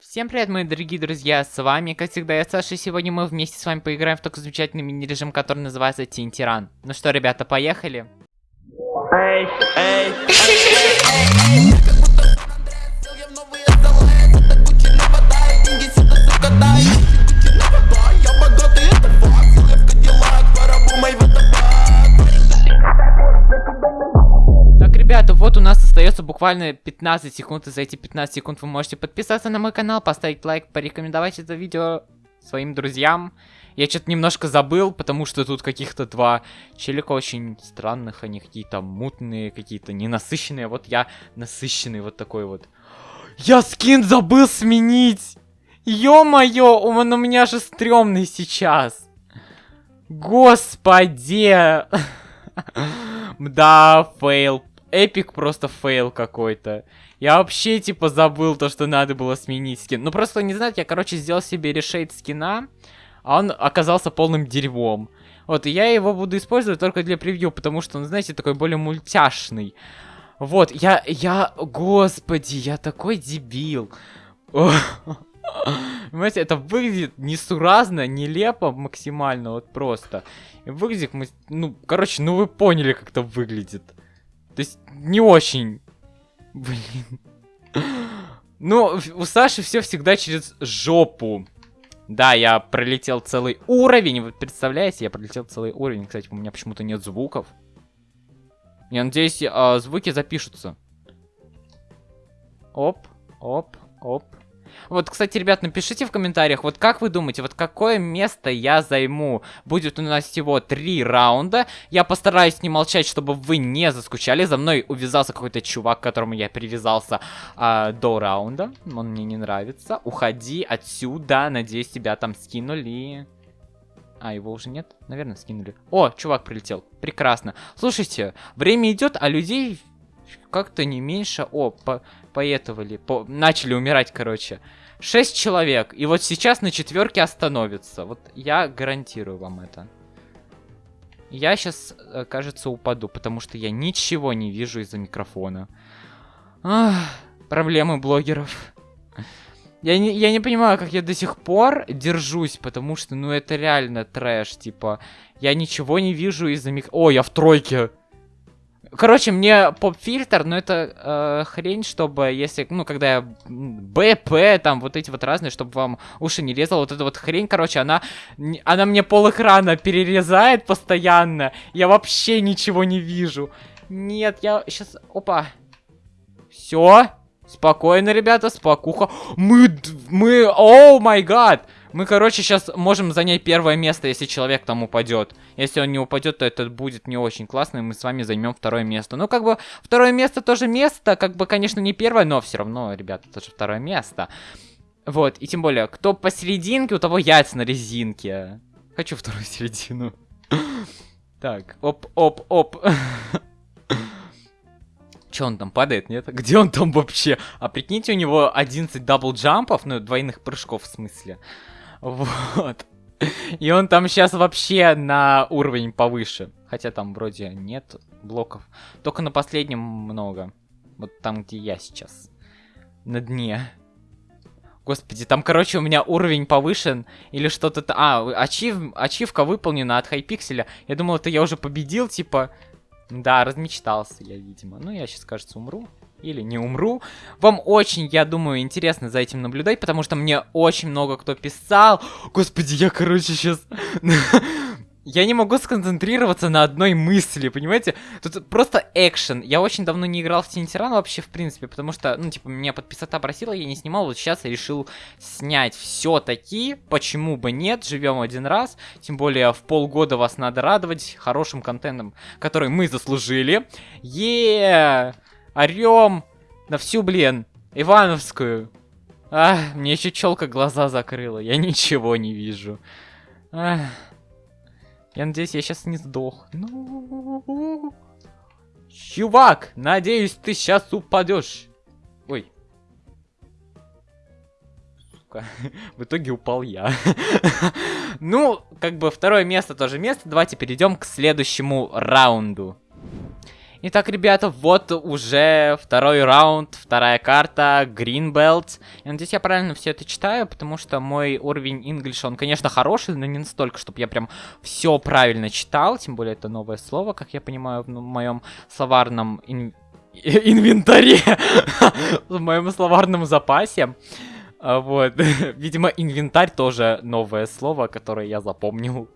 Всем привет, мои дорогие друзья, с вами, как всегда, я Саша, и сегодня мы вместе с вами поиграем в такой замечательный мини-режим, который называется Тинтиран. Ну что, ребята, поехали? Эй, эй, Так, остается буквально 15 секунд, и за эти 15 секунд вы можете подписаться на мой канал, поставить лайк, порекомендовать это видео своим друзьям. Я что-то немножко забыл, потому что тут каких-то два челика очень странных, они какие-то мутные, какие-то ненасыщенные. Вот я насыщенный вот такой вот. Я скин забыл сменить! Ё-моё, он у меня же стрёмный сейчас. Господи! Да, fail. Epic просто fail какой-то. Я вообще, типа, забыл то, что надо было сменить скин. Ну, просто, не знаете, я, короче, сделал себе reshade скина, а он оказался полным дерьмом. Вот, и я его буду использовать только для превью, потому что он, знаете, такой более мультяшный. Вот, я, я, господи, я такой дебил. Понимаете, это выглядит несуразно, нелепо максимально, вот просто. Выглядит, ну, короче, ну вы поняли, как это выглядит. То есть, не очень. Блин. Ну, у Саши все всегда через жопу. Да, я пролетел целый уровень, вы представляете? Я пролетел целый уровень. Кстати, у меня почему-то нет звуков. Я надеюсь, э, звуки запишутся. Оп, оп, оп. Вот, кстати, ребят, напишите в комментариях, вот как вы думаете, вот какое место я займу? Будет у нас всего три раунда. Я постараюсь не молчать, чтобы вы не заскучали. За мной увязался какой-то чувак, к которому я привязался а, до раунда. Он мне не нравится. Уходи отсюда. Надеюсь, тебя там скинули. А, его уже нет? Наверное, скинули. О, чувак прилетел. Прекрасно. Слушайте, время идет, а людей как-то не меньше. О, по поэтовали, по начали умирать, короче. Шесть человек. И вот сейчас на четверке остановится. Вот я гарантирую вам это. Я сейчас, э, кажется, упаду, потому что я ничего не вижу из-за микрофона. Ах, проблемы блогеров. Я не, я не понимаю, как я до сих пор держусь, потому что, ну, это реально трэш, типа. Я ничего не вижу из-за мик... О, я в тройке. Короче, мне поп-фильтр, но это э, хрень, чтобы, если, ну, когда я БП, там, вот эти вот разные, чтобы вам уши не резал, вот эта вот хрень, короче, она, она мне пол перерезает постоянно, я вообще ничего не вижу. Нет, я сейчас, опа. Все, спокойно, ребята, спокуха. Мы, мы, о май гад. Мы, короче, сейчас можем занять первое место, если человек там упадет. Если он не упадет, то это будет не очень классно, и мы с вами займем второе место. Ну, как бы, второе место тоже место, как бы, конечно, не первое, но все равно, ребята, это же второе место. Вот, и тем более, кто посерединке, у того яйца на резинке. Хочу вторую середину. Так, оп-оп-оп. Че он там падает, нет? Где он там вообще? А прикиньте, у него 11 double jump'ов, ну, двойных прыжков в смысле. Вот. И он там сейчас вообще на уровень повыше. Хотя там вроде нет блоков. Только на последнем много. Вот там, где я сейчас. На дне. Господи, там, короче, у меня уровень повышен. Или что-то... А, ачив... ачивка выполнена от хайпикселя. Я думал, это я уже победил, типа... Да, размечтался я, видимо. Ну, я сейчас, кажется, умру или не умру. Вам очень, я думаю, интересно за этим наблюдать, потому что мне очень много кто писал. Господи, я, короче, сейчас... Я не могу сконцентрироваться на одной мысли, понимаете? Тут просто экшен. Я очень давно не играл в Тинтиран вообще, в принципе, потому что, ну, типа, меня подписота просила, я не снимал, вот сейчас я решил снять все-таки. Почему бы нет? Живем один раз. Тем более, в полгода вас надо радовать хорошим контентом, который мы заслужили. Еее! Орем на всю, блин, Ивановскую. А, мне еще челка глаза закрыла. Я ничего не вижу. Ах. Я надеюсь, я сейчас не сдох. Ну, чувак, надеюсь, ты сейчас упадешь. Ой. Сука. В итоге упал я. ну, как бы второе место тоже место. Давайте перейдем к следующему раунду. Итак, ребята, вот уже второй раунд, вторая карта, Greenbelt. Я надеюсь, я правильно все это читаю, потому что мой уровень English, он, конечно, хороший, но не настолько, чтобы я прям все правильно читал. Тем более, это новое слово, как я понимаю, в моем словарном ин... инвентаре, в моем словарном запасе. А, вот, видимо, инвентарь тоже новое слово, которое я запомнил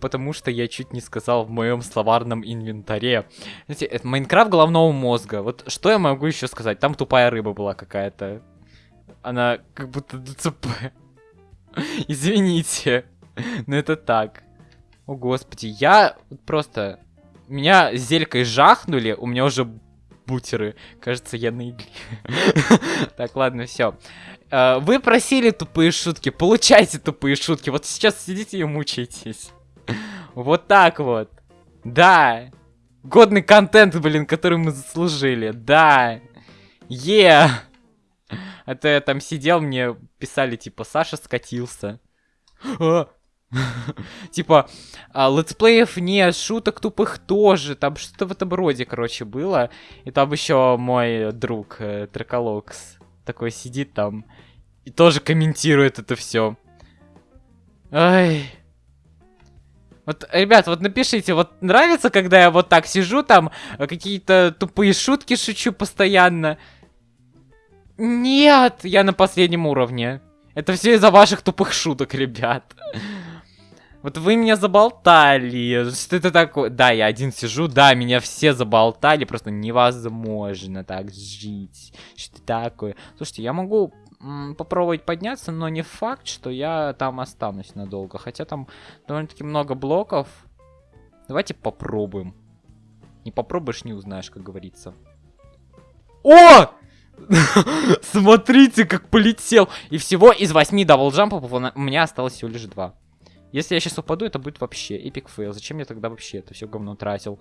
потому что я чуть не сказал в моем словарном инвентаре. Знаете, это Майнкрафт головного мозга. Вот что я могу еще сказать? Там тупая рыба была какая-то. Она как будто ДЦП. Извините. Но это так. О, господи. Я просто... Меня зелькой жахнули, у меня уже бутеры. Кажется, я на. Так, ладно, все. Э, вы просили тупые шутки, получайте тупые шутки. Вот сейчас сидите и мучаетесь. Вот так вот. Да. Годный контент, блин, который мы заслужили. Да. Е. Yeah. А то я там сидел, мне писали, типа, Саша скатился. А. Типа, а, летсплеев нет, шуток тупых тоже. Там что-то в этом роде, короче, было. И там еще мой друг э, Траколокс такой сидит там и тоже комментирует это все. Ай. Вот, ребят, вот напишите, вот нравится, когда я вот так сижу, там э, какие-то тупые шутки шучу постоянно? Нет, я на последнем уровне. Это все из-за ваших тупых шуток, ребят. Вот вы меня заболтали. Что это такое? Да, я один сижу, да, меня все заболтали. Просто невозможно так жить. Что такое? Слушайте, я могу попробовать подняться, но не факт, что я там останусь надолго. Хотя там довольно-таки много блоков. Давайте попробуем. Не попробуешь, не узнаешь, как говорится. О! Смотрите, как полетел. И всего из 8 double jump'ов у меня осталось всего лишь 2. Если я сейчас упаду, это будет вообще epic fail. Зачем я тогда вообще это все говно тратил?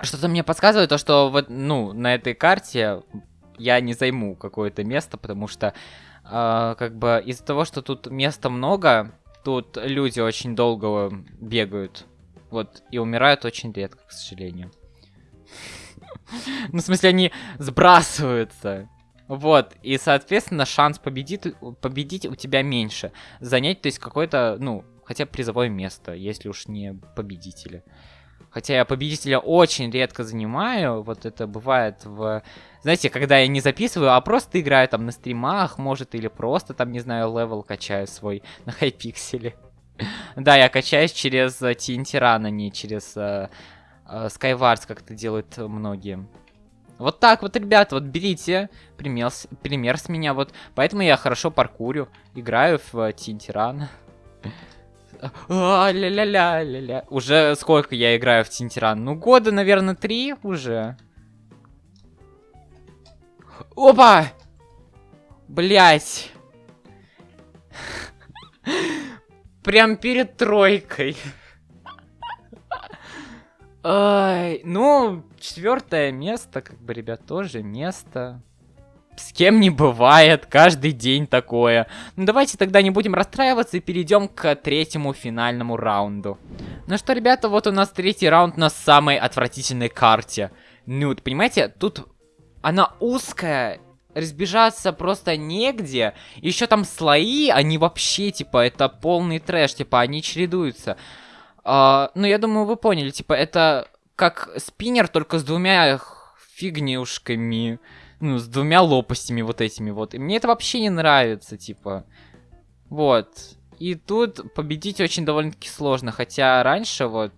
Что-то мне подсказывает то, что вот, ну, на этой карте я не займу какое-то место, потому что, э, как бы, из-за того, что тут места много, тут люди очень долго бегают. Вот, и умирают очень редко, к сожалению. Ну, в смысле, они сбрасываются. Вот, и, соответственно, шанс победить, победить у тебя меньше. Занять, то есть, какое-то, ну, хотя призовое место, если уж не победители. Хотя я победителя очень редко занимаю. Вот это бывает в... Знаете, когда я не записываю, а просто играю там на стримах, может, или просто там, не знаю, level качаю свой на Hypixel'е. Да, я качаюсь через TNT Run, а не через uh, uh, Skywars, как это делают многие. Вот так вот, ребята, вот берите пример, пример с меня, вот. Поэтому я хорошо паркурю, играю в TNT Run. А, ля-ля-ля-ля-ля. Уже сколько я играю в Тинтиран? Ну, года, наверное, три уже. Опа! Блять. Прям перед тройкой. Ай, ну, четвертое место, как бы, ребят, тоже место. С кем не бывает, каждый день такое. Ну давайте тогда не будем расстраиваться и перейдем к третьему финальному раунду. Ну что, ребята, вот у нас третий раунд на самой отвратительной карте. Ну, понимаете, тут она узкая, разбежаться просто негде. Еще там слои, они вообще, типа, это полный трэш, типа, они чередуются. А, ну, я думаю, вы поняли, типа, это как спиннер, только с двумя фигнюшками ну, с двумя лопастями вот этими вот. И мне это вообще не нравится, типа. Вот. И тут победить очень довольно-таки сложно, хотя раньше, вот,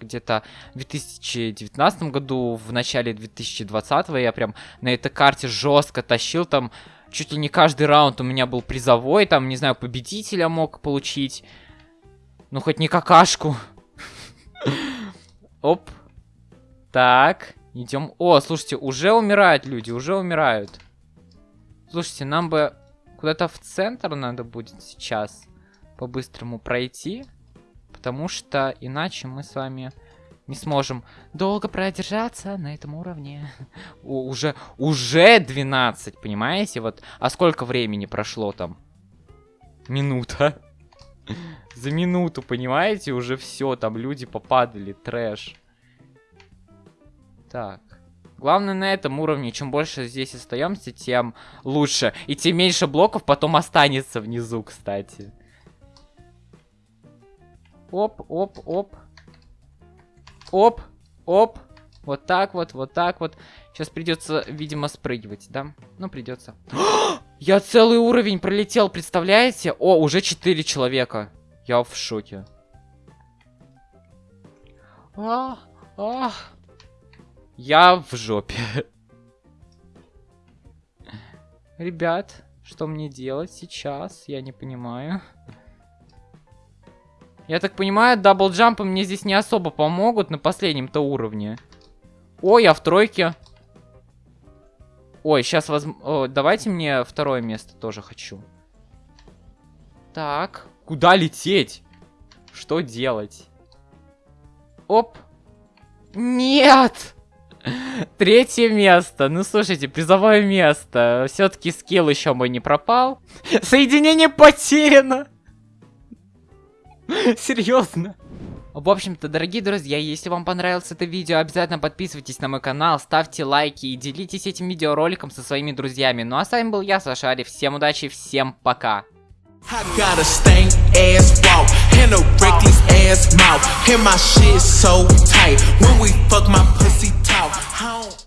где-то в 2019 году, в начале 2020 я прям на этой карте жестко тащил, там чуть ли не каждый раунд у меня был призовой, там, не знаю, победителя мог получить. Ну, хоть не какашку. Оп. Так. Идем. О, слушайте, уже умирают люди, уже умирают. Слушайте, нам бы куда-то в центр надо будет сейчас по-быстрому пройти. Потому что иначе мы с вами не сможем долго продержаться на этом уровне. Уже, уже 12, понимаете? Вот, а сколько времени прошло там? Минута. За минуту, понимаете? Уже все, там люди попадали, трэш. Так. Главное на этом уровне, чем больше здесь остаемся, тем лучше. И тем меньше блоков потом останется внизу, кстати. Оп, оп, оп. Оп, оп. Вот так вот, вот так вот. Сейчас придется, видимо, спрыгивать, да? Ну, придется. Я целый уровень пролетел, представляете? О, уже 4 человека. Я в шоке. А, а. Я в жопе. Ребят, что мне делать сейчас? Я не понимаю. Я так понимаю, даблджампы мне здесь не особо помогут на последнем-то уровне. Ой, я в тройке. Ой, сейчас возьму... Давайте мне второе место тоже хочу. Так, куда лететь? Что делать? Оп. Нет! Третье место. Ну, слушайте, призовое место. Все-таки скилл еще мой не пропал. Соединение потеряно. Серьезно. В общем-то, дорогие друзья, если вам понравилось это видео, обязательно подписывайтесь на мой канал, ставьте лайки и делитесь этим видеороликом со своими друзьями. Ну а с вами был я, Сашари. Всем удачи, всем пока. I got a How?